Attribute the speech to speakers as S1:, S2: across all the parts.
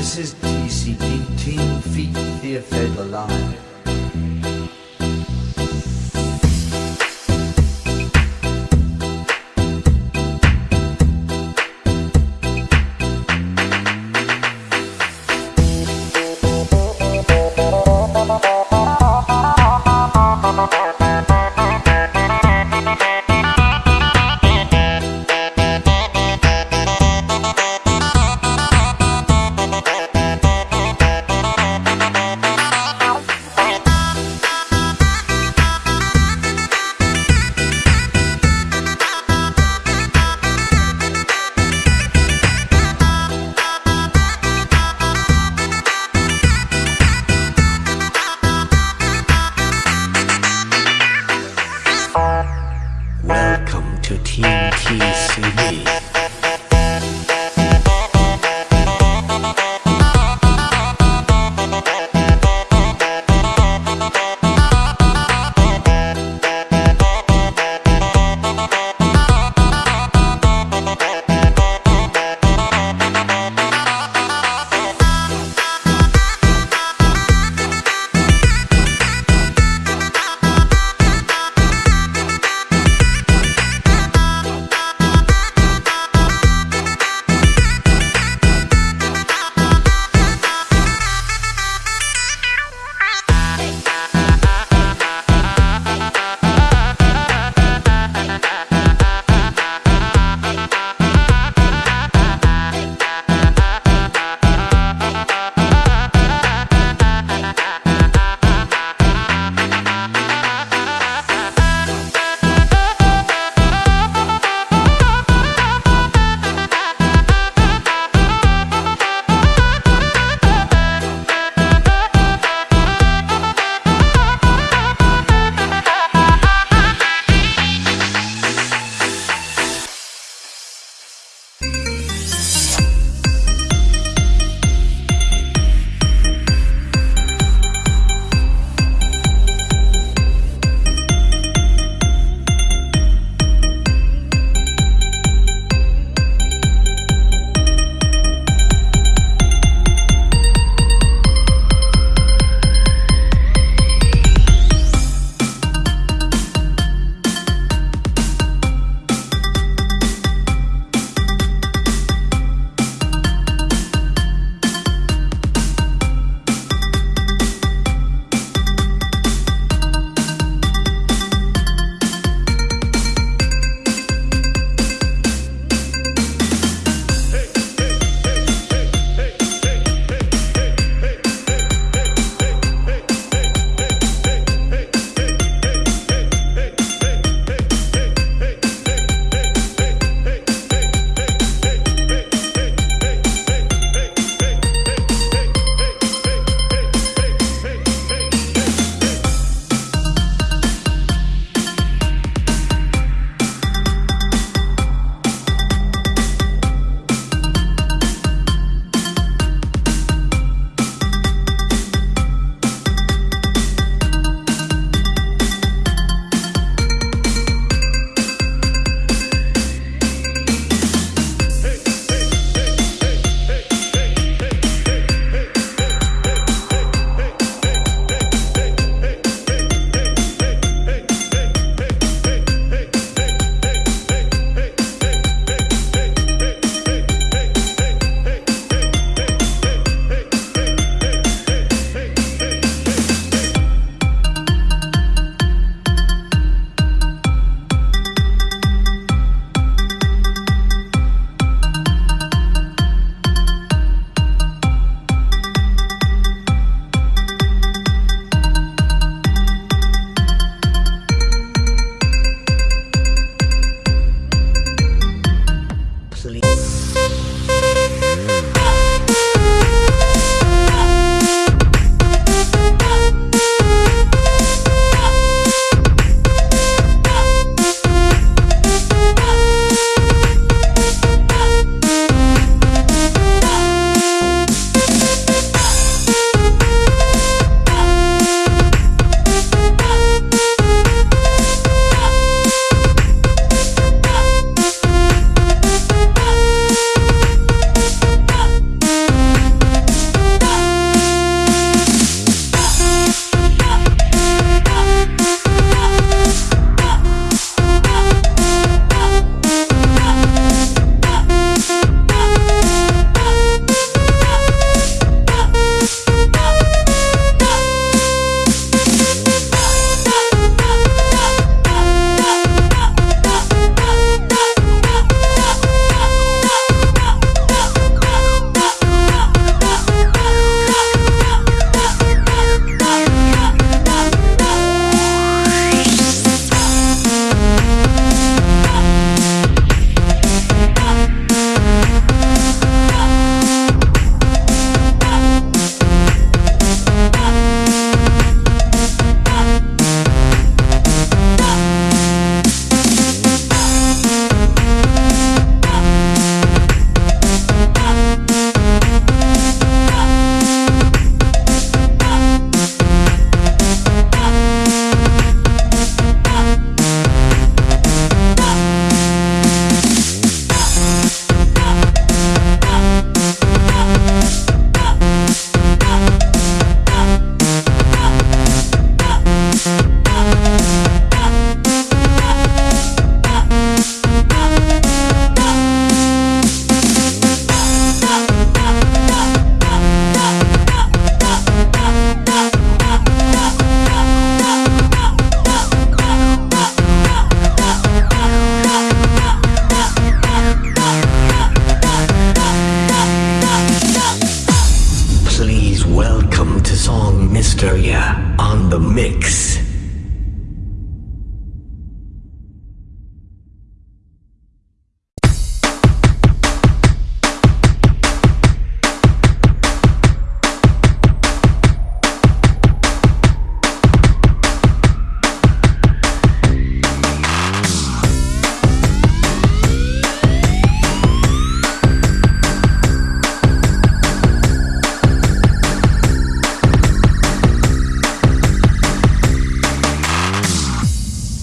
S1: This is TCP, Team Feet Theatre Live.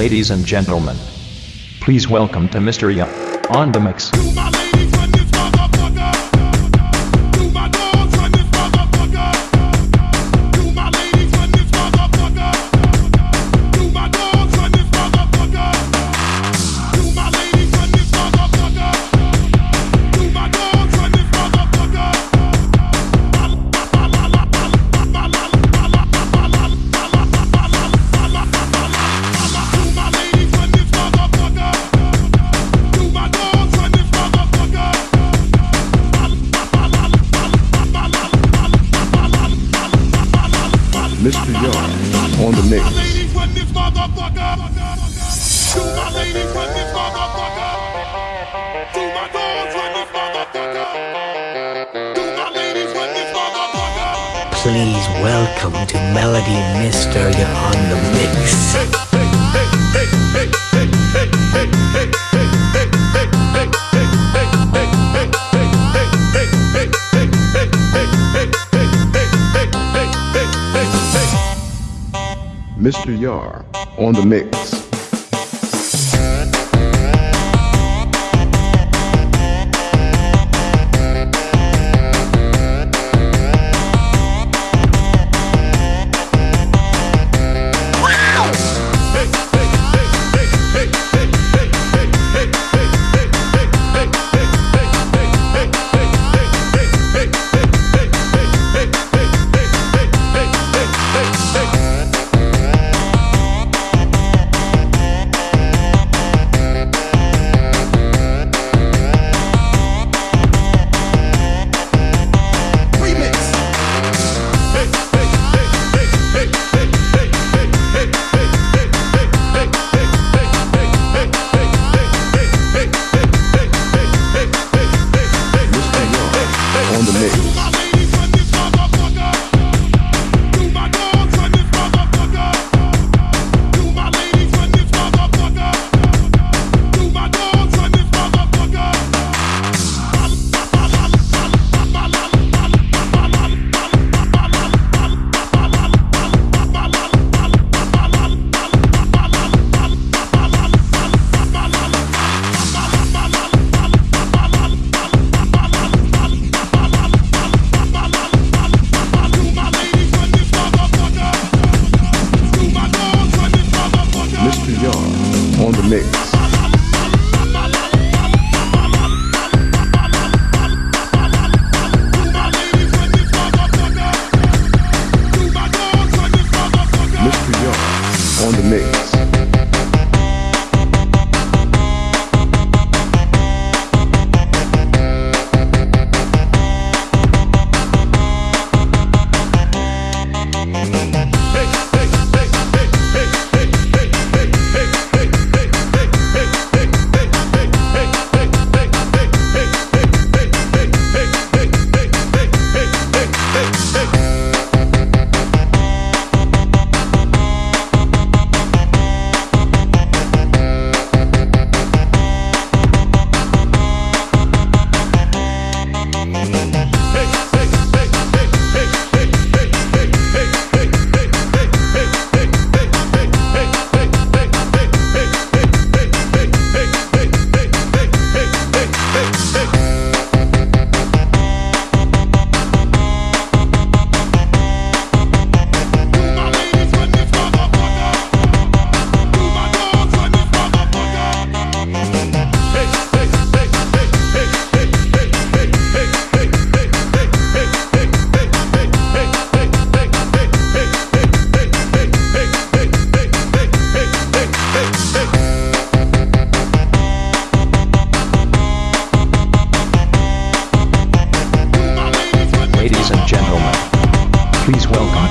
S2: Ladies and gentlemen, please welcome to
S3: Mr. Young on the mix.
S4: Please welcome to Melody Mystery on the mix.
S5: Hey, hey, hey, hey, hey, hey, hey, hey, hey, hey. Mr. Yar
S2: on the mix.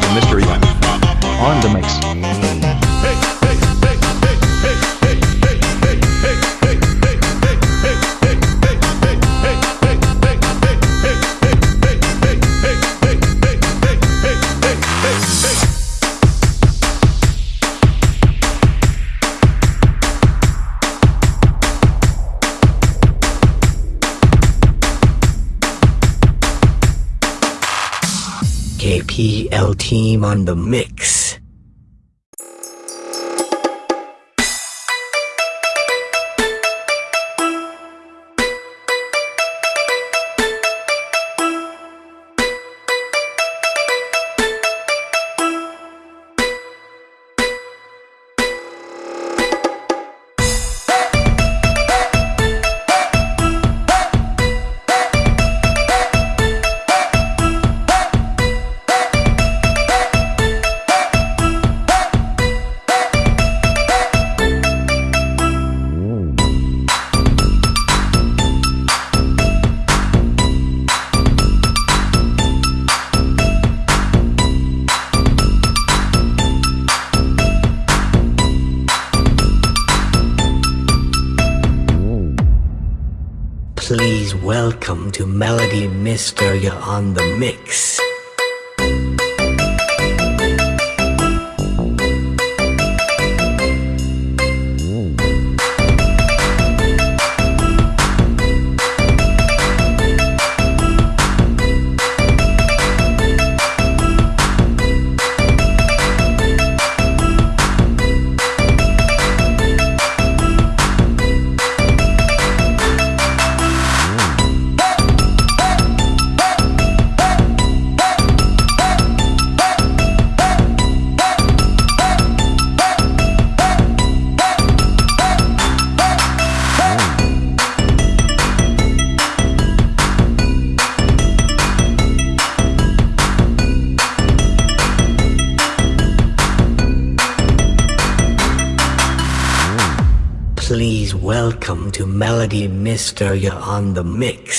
S2: Mr. Young on the mix.
S4: KPL team on the mix. Welcome to Melody Mysteria on the mix. Melody Mysteria on the mix.